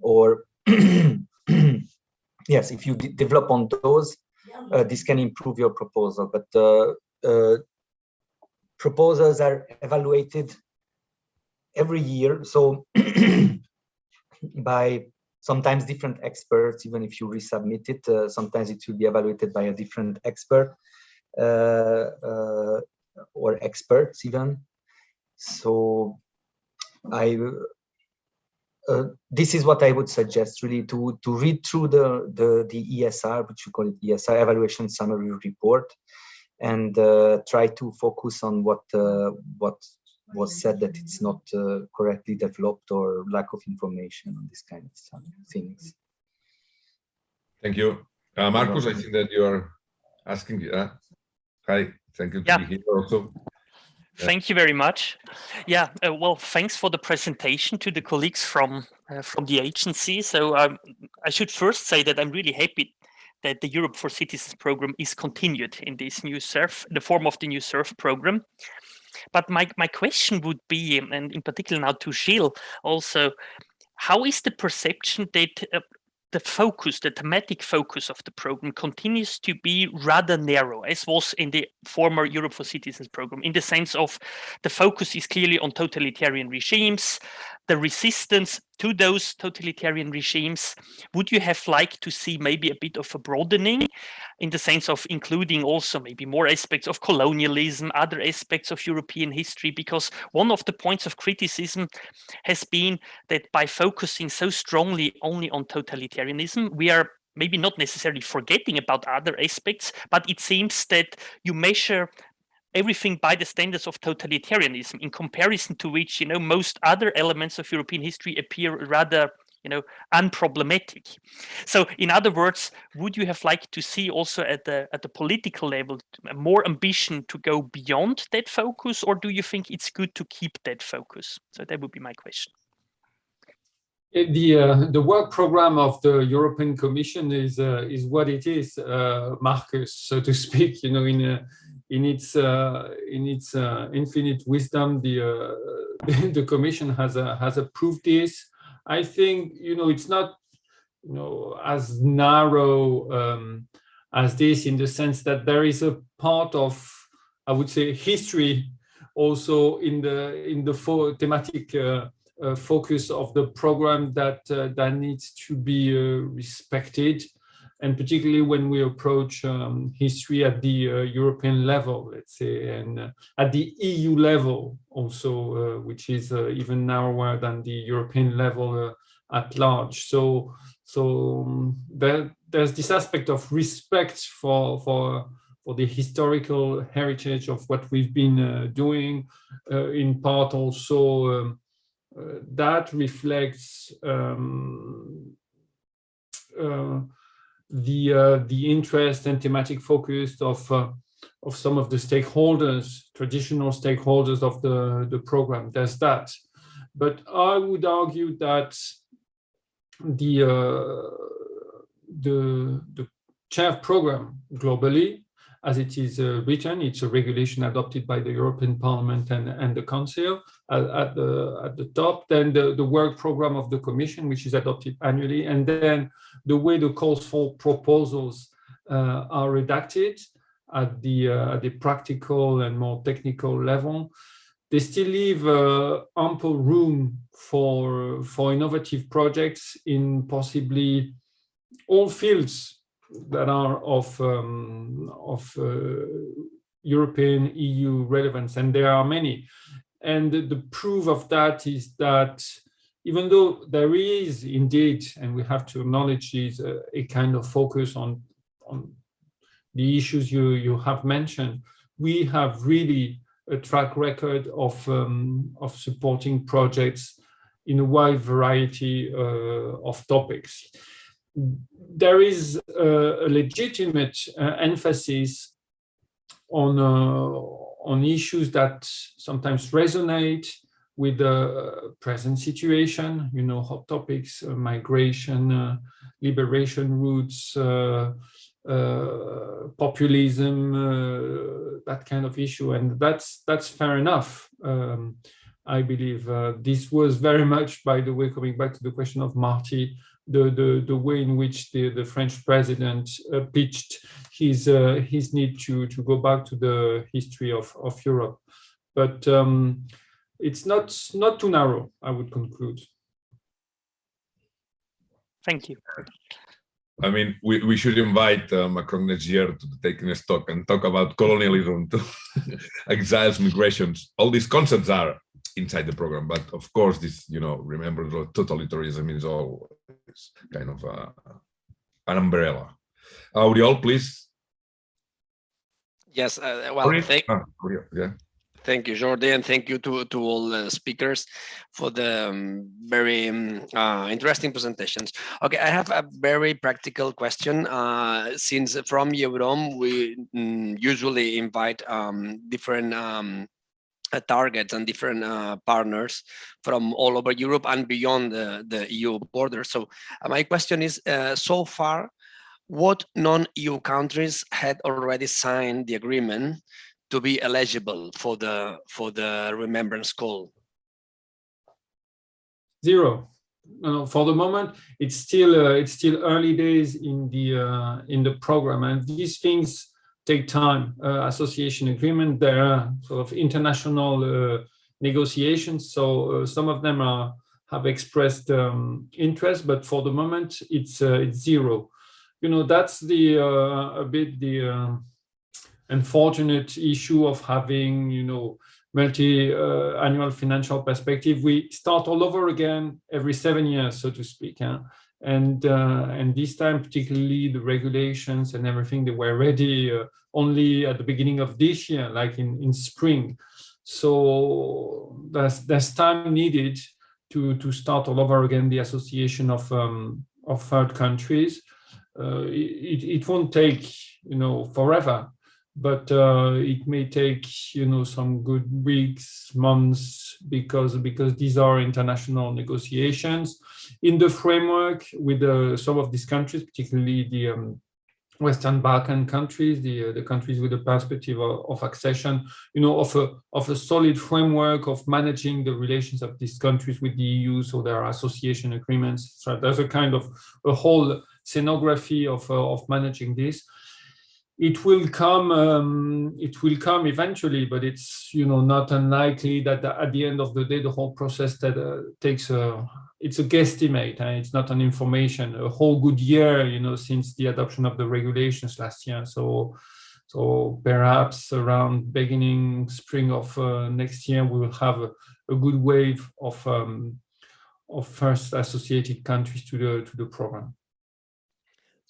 or yes, if you develop on those, uh, this can improve your proposal. But uh, uh, proposals are evaluated every year. So by sometimes different experts, even if you resubmit it, uh, sometimes it will be evaluated by a different expert. Uh, uh, or experts even. So I uh, this is what I would suggest really to to read through the the the ESR, which you call it ESR evaluation summary report, and uh, try to focus on what uh, what was said that it's not uh, correctly developed or lack of information on this kind of things. Thank you, uh, Marcus. I think that you are asking. Hi. Thank you. Yeah. also. Thank you very much. Yeah, uh, well, thanks for the presentation to the colleagues from uh, from the agency. So um, I should first say that I'm really happy that the Europe for Citizens program is continued in this new CERV, the form of the new CERV program. But my, my question would be, and in particular now to Gilles also, how is the perception that uh, the focus, the thematic focus of the program continues to be rather narrow, as was in the former Europe for Citizens program, in the sense of the focus is clearly on totalitarian regimes, the resistance to those totalitarian regimes, would you have liked to see maybe a bit of a broadening in the sense of including also maybe more aspects of colonialism, other aspects of European history? Because one of the points of criticism has been that by focusing so strongly only on totalitarianism, we are maybe not necessarily forgetting about other aspects, but it seems that you measure everything by the standards of totalitarianism in comparison to which you know most other elements of european history appear rather you know unproblematic so in other words would you have liked to see also at the at the political level more ambition to go beyond that focus or do you think it's good to keep that focus so that would be my question the uh, the work program of the European Commission is uh, is what it is, uh, Marcus, so to speak. You know, in in its uh, in its uh, infinite wisdom, the uh, the Commission has has approved this. I think you know it's not you know as narrow um, as this in the sense that there is a part of I would say history also in the in the thematic uh, uh, focus of the program that uh, that needs to be respected and particularly when we approach um, history at the uh, European level, let's say, and uh, at the EU level also, uh, which is uh, even narrower than the European level uh, at large. So, So um, there, there's this aspect of respect for, for, for the historical heritage of what we've been uh, doing, in part also um, that reflects um, the uh, the interest and thematic focus of of some of the stakeholders, traditional stakeholders of the, the program. There's that. But I would argue that the, uh, the, the CERV program globally, as it is uh, written, it's a regulation adopted by the European Parliament and, and the Council at, at, the, at the top, then the, the work program of the Commission, which is adopted annually, and then the way the calls for proposals uh, are redacted at the, uh, the practical and more technical level. They still leave uh, ample room for, for innovative projects in possibly all fields that are of, um, of uh, European EU relevance, and there are many. And the proof of that is that even though there is indeed, and we have to acknowledge is a, a kind of focus on, on the issues you, you have mentioned, we have really a track record of, um, of supporting projects in a wide variety uh, of topics. There is a, legitimate uh, emphasis on, uh, on issues that sometimes resonate with the present situation, you know, hot topics, uh, migration, uh, liberation routes, uh, uh, populism, uh, that kind of issue, and that's that's fair enough. Um, I believe uh, this was very much, by the way, coming back to the question of Martí, the the the way in which the the French president uh, pitched his uh, his need to to go back to the history of of Europe, but um, it's not not too narrow. I would conclude. Thank you. I mean, we, we should invite uh, Macron next year to take a talk and talk about colonialism, to exiles, migrations. All these concepts are inside the program, but of course, this, you know, remember totalitarianism is all kind of uh, an umbrella. Auriol, please. Yes, uh, well, thank, ah, yeah. Thank you, Jordi, and thank you to, to all the speakers for the um, very um, uh, interesting presentations. Okay, I have a very practical question. Uh, since from Eurom, we mm, usually invite um, different um, uh, targets and different uh, partners from all over Europe and beyond the, the EU border. So uh, my question is, uh, so far, what non-EU countries had already signed the agreement to be eligible for the for the remembrance call? Zero. No, for the moment, it's still uh, it's still early days in the uh, in the program, and these things take time. Uh, association agreement, there are sort of international uh, negotiations, so uh, some of them are have expressed um, interest, but for the moment, it's uh, it's zero. You know, that's the a bit the unfortunate issue of having, you know, multi-annual uh, financial perspective. We start all over again every seven years, so to speak. Huh? And uh, and this time, particularly the regulations and everything, they were ready uh, only at the beginning of this year, like in in spring. So there's there's time needed to to start all over again the association of um, of third countries. Uh, it, it won't take you know forever but uh, it may take you know some good weeks months because because these are international negotiations in the framework with uh, some of these countries particularly the um, Western Balkan countries, the uh, the countries with a perspective of, of, accession, you know, of a of a solid framework of managing the relations of these countries with the EU, so there are association agreements. So there's a kind of a whole scenography of uh, of managing this it will come um, it will come eventually but it's you know not unlikely that at the end of the day the whole process that uh, takes a it's a guesstimate and it's not an information a whole good year you know since the adoption of the regulations last year. So so perhaps around beginning spring of uh, next year we will have a, a good wave of um, of first associated countries to the to the program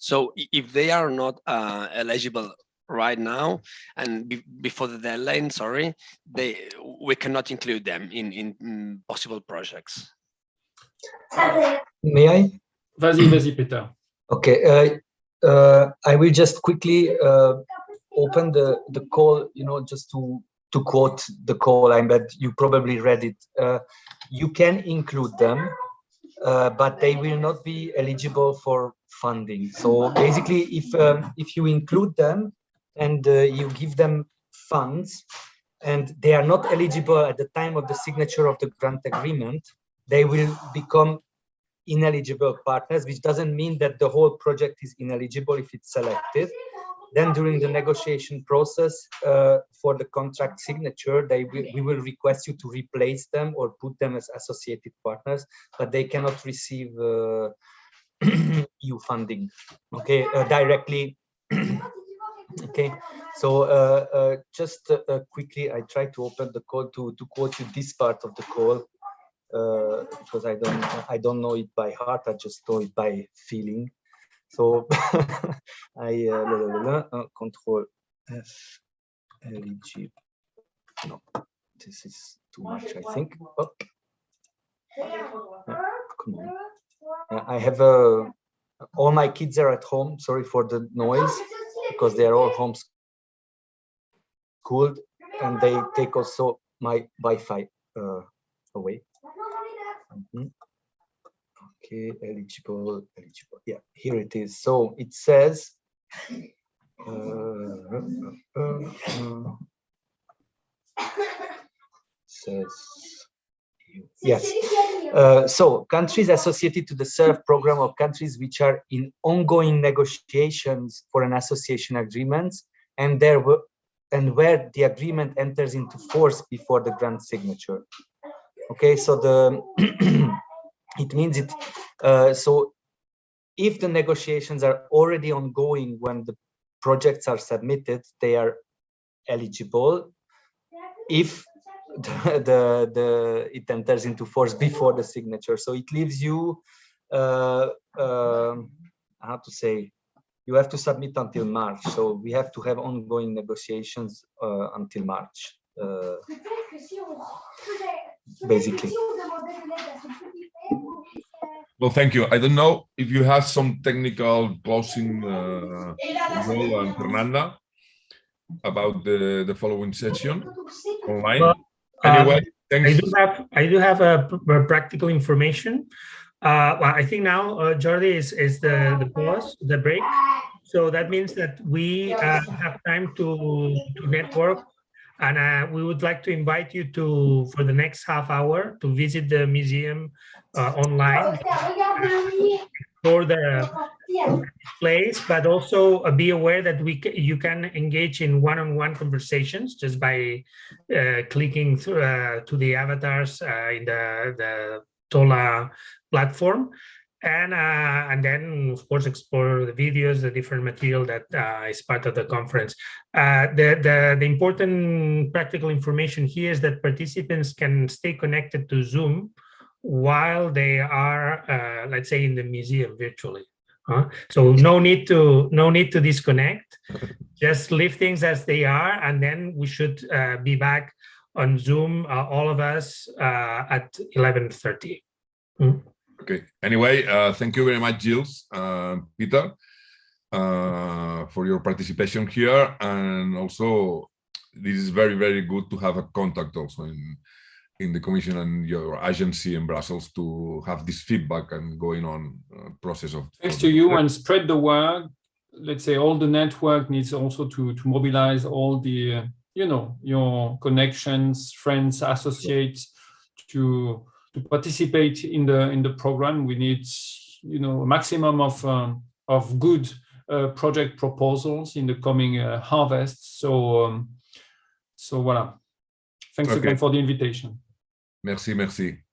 So if they are not uh, eligible right now and be- before the deadline, sorry, they we cannot include them in in mm, possible projects. May I? Vas-y, vas-y, Peter. Okay, uh, uh, I will just quickly uh, open the, the call, you know, just to, to quote the call, I bet you probably read it. Uh, you can include them, uh, but they will not be eligible for funding. So basically, if, um, if you include them and uh, you give them funds and they are not eligible at the time of the signature of the grant agreement, they will become ineligible partners, which doesn't mean that the whole project is ineligible if it's selected. Then during the negotiation process uh, for the contract signature, they will, we will request you to replace them or put them as associated partners, but they cannot receive uh, EU funding, okay, uh, directly. okay, so uh, uh, just uh, quickly, I try to open the call to, to quote you this part of the call uh, because I don't I don't know it by heart. I just know it by feeling. So I uh, la, la, la, uh, control F. No, this is too much. I think. Oh. Yeah, come on. Uh, I have uh, all my kids are at home. Sorry for the noise because they are all home schooled and they take also my Wi-Fi uh, away. Mhm. Okay, eligible, eligible. Yeah, here it is. So it says. uh, uh, uh, says. Yes. Uh, so countries associated to the CERV program of countries which are in ongoing negotiations for an association agreement and there were and where the agreement enters into force before the grant signature okay so the it means it uh, so if the negotiations are already ongoing when the projects are submitted they are eligible if the, the the it enters into force before the signature so it leaves you uh, uh, how to say you have to submit until march so we have to have ongoing negotiations uh, until march uh, basically. Well, thank you. I don't know if you have some technical closing uh, role and Fernanda about the, the following session online. Well, Anyway, Um, I do have I do have a, a practical information. Uh, well, I think now uh, Jordi is is the the pause the break, so that means that we uh, have time to to network, and uh, we would like to invite you to for the next half hour to visit the museum uh, online for the place, but also uh, be aware that we you can engage in one-on-one conversations just by uh, clicking through, uh, to the avatars uh, in the the Tola platform, and uh, and then of course explore the videos, the different material that uh, is part of the conference. The the the important practical information here is that participants can stay connected to Zoom while they are, uh, let's say, in the museum virtually. huh? So no need to no need to disconnect. Just leave things as they are, and then we should uh, be back on Zoom, uh, all of us, uh, at 11:30. Okay. Anyway, uh, thank you very much, Gilles, uh, Peter, uh, for your participation here. And also, this is very, very good to have a contact also in, in the commission and your agency in Brussels to have this feedback and going on uh, process of. Thanks to you and spread the word. Let's say all the network needs also to, to mobilize all the, uh, you know, your connections, friends, associates to, to participate in the, in the program. We need, you know, a maximum of, um, of good uh, project proposals in the coming uh, harvest. So, um, so voilà. Thanks Okay. again for the invitation. Merci, merci.